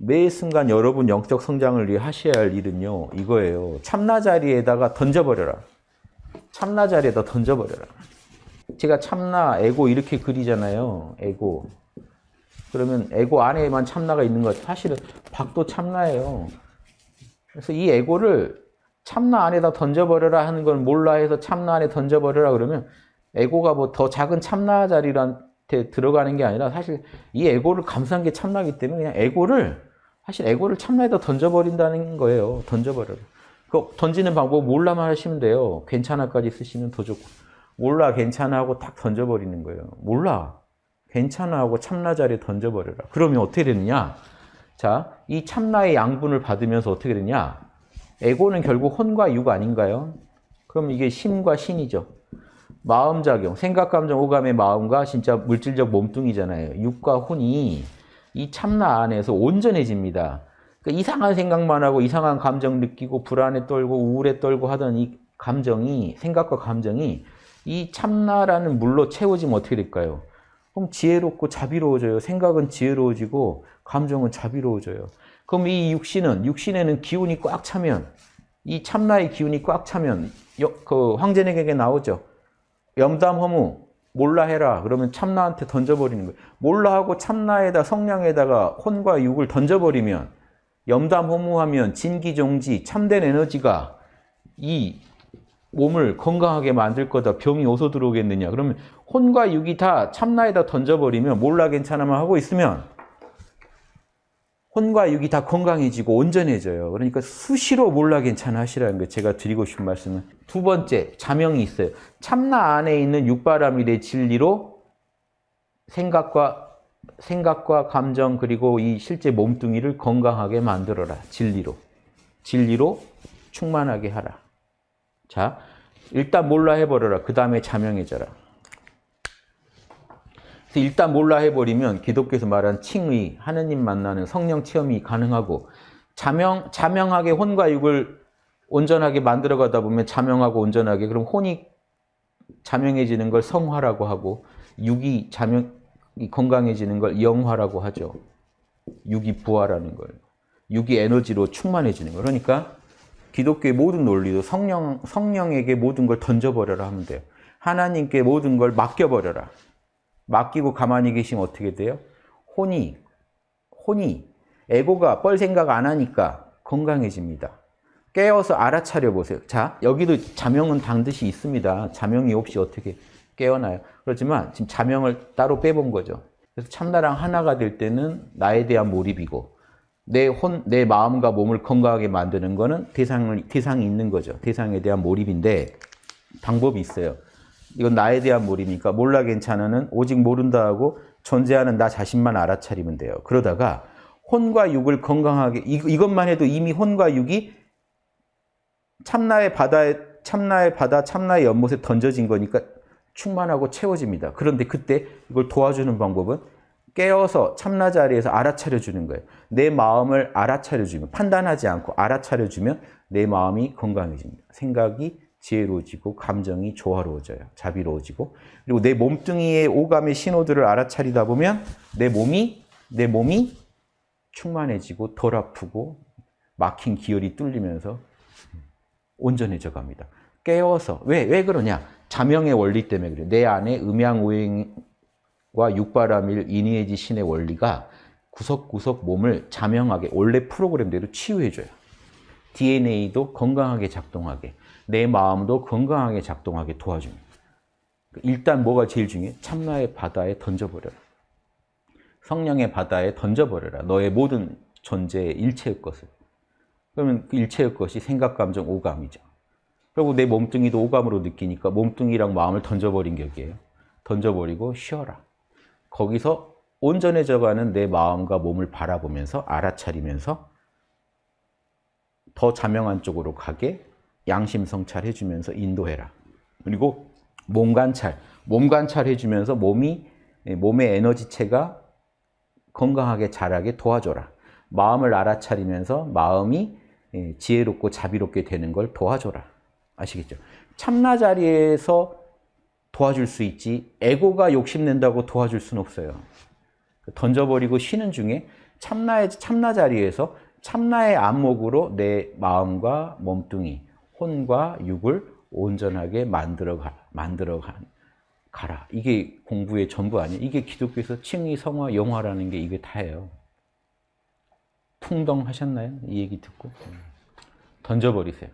매 순간 여러분 영적 성장을 위해 하셔야 할 일은요. 이거예요. 참나 자리에다가 던져버려라. 참나 자리에다 던져버려라. 제가 참나, 에고 이렇게 그리잖아요. 에고. 그러면 에고 안에만 참나가 있는 것 사실은 박도 참나예요. 그래서 이 에고를 참나 안에다 던져버려라 하는 걸 몰라 해서 참나 안에 던져버려라 그러면 에고가 뭐 더 작은 참나 자리한테 들어가는 게 아니라 사실 이 에고를 감싼 게 참나기 때문에 그냥 에고를 사실 에고를 참나에다 던져버린다는 거예요. 던져버려라. 그 던지는 방법 몰라만 하시면 돼요. 괜찮아까지 쓰시면 더 좋고 몰라 괜찮아 하고 탁 던져버리는 거예요. 몰라 괜찮아 하고 참나 자리에 던져버려라. 그러면 어떻게 되느냐? 자, 이 참나의 양분을 받으면서 어떻게 되냐? 에고는 결국 혼과 육 아닌가요? 그럼 이게 심과 신이죠. 마음작용, 생각, 감정, 오감의 마음과 진짜 물질적 몸뚱이잖아요. 육과 혼이 이 참나 안에서 온전해집니다. 그러니까 이상한 생각만 하고 이상한 감정 느끼고 불안에 떨고 우울에 떨고 하던 이 감정이 생각과 감정이 이 참나라는 물로 채워지면 어떻게 될까요? 그럼 지혜롭고 자비로워져요. 생각은 지혜로워지고 감정은 자비로워져요. 그럼 이 육신은 육신에는 기운이 꽉 차면 이 참나의 기운이 꽉 차면 그 황제에게 나오죠. 염담 허무 몰라 해라. 그러면 참나한테 던져버리는 거예요. 몰라 하고 참나에다 성량에다가 혼과 육을 던져버리면 염담 허무하면 진기종지 참된 에너지가 이 몸을 건강하게 만들 거다. 병이 어디서 들어오겠느냐. 그러면 혼과 육이 다 참나에다 던져버리면 몰라 괜찮아만 하고 있으면 혼과 육이 다 건강해지고 온전해져요. 그러니까 수시로 몰라 괜찮아 하시라는 거 제가 드리고 싶은 말씀은 두 번째 자명이 있어요. 참나 안에 있는 육바람일의 진리로 생각과 생각과 감정 그리고 이 실제 몸뚱이를 건강하게 만들어라. 진리로. 진리로 충만하게 하라. 자, 일단 몰라 해버려라. 그 다음에 자명해져라. 그래서 일단 몰라 해버리면 기독교에서 말하는 칭의, 하느님 만나는 성령 체험이 가능하고 자명, 자명하게 혼과 육을 온전하게 만들어 가다 보면 자명하고 온전하게 그럼 혼이 자명해지는 걸 성화라고 하고 육이 자명, 건강해지는 걸 영화라고 하죠. 육이 부활하는 걸. 육이 에너지로 충만해지는 거. 그러니까 기독교의 모든 논리도 성령, 성령에게 모든 걸 던져버려라 하면 돼요. 하나님께 모든 걸 맡겨버려라. 맡기고 가만히 계시면 어떻게 돼요? 혼이, 혼이, 에고가 뻘 생각 안 하니까 건강해집니다. 깨어서 알아차려 보세요. 자, 여기도 자명은 반드시 있습니다. 자명이 없이 어떻게 깨어나요? 그렇지만 지금 자명을 따로 빼본 거죠. 그래서 참나랑 하나가 될 때는 나에 대한 몰입이고 내 혼, 내 마음과 몸을 건강하게 만드는 거는 대상을, 대상이 있는 거죠. 대상에 대한 몰입인데 방법이 있어요. 이건 나에 대한 몰입이니까 몰라 괜찮아는 오직 모른다 하고 존재하는 나 자신만 알아차리면 돼요. 그러다가 혼과 육을 건강하게 이, 이것만 해도 이미 혼과 육이 참나의 바다에 참나의 바다 참나의 연못에 던져진 거니까 충만하고 채워집니다. 그런데 그때 이걸 도와주는 방법은 깨어서 참나 자리에서 알아차려 주는 거예요. 내 마음을 알아차려 주면 판단하지 않고 알아차려 주면 내 마음이 건강해집니다. 생각이 지혜로워지고 감정이 조화로워져요. 자비로워지고 그리고 내 몸뚱이의 오감의 신호들을 알아차리다 보면 내 몸이 내 몸이 충만해지고 덜 아프고 막힌 기혈이 뚫리면서 온전해져 갑니다. 깨워서 왜? 왜 그러냐? 자명의 원리 때문에 그래요. 내 안에 음양오행과 육바람일 인의해지 신의 원리가 구석구석 몸을 자명하게 원래 프로그램대로 치유해줘요. DNA도 건강하게 작동하게 내 마음도 건강하게 작동하게 도와줍니다. 일단 뭐가 제일 중요해? 참나의 바다에 던져버려라. 성령의 바다에 던져버려라. 너의 모든 존재의 일체의 것을. 그러면 그 일체의 것이 생각, 감정, 오감이죠. 그리고 내 몸뚱이도 오감으로 느끼니까 몸뚱이랑 마음을 던져버린 격이에요. 던져버리고 쉬어라. 거기서 온전해져가는 내 마음과 몸을 바라보면서 알아차리면서 더 자명한 쪽으로 가게 양심 성찰해 주면서 인도해라. 그리고 몸 관찰, 몸 관찰해 주면서 몸이 몸의 에너지체가 건강하게 자라게 도와줘라. 마음을 알아차리면서 마음이 지혜롭고 자비롭게 되는 걸 도와줘라. 아시겠죠? 참나 자리에서 도와줄 수 있지 에고가 욕심낸다고 도와줄 수는 없어요. 던져버리고 쉬는 중에 참나의 참나 자리에서 참나의 안목으로 내 마음과 몸뚱이, 혼과 육을 온전하게 만들어 가, 만들어 가, 가라. 이게 공부의 전부 아니에요. 이게 기독교에서 칭의, 성화, 영화라는 게 이게 다예요. 풍덩하셨나요? 이 얘기 듣고 던져버리세요.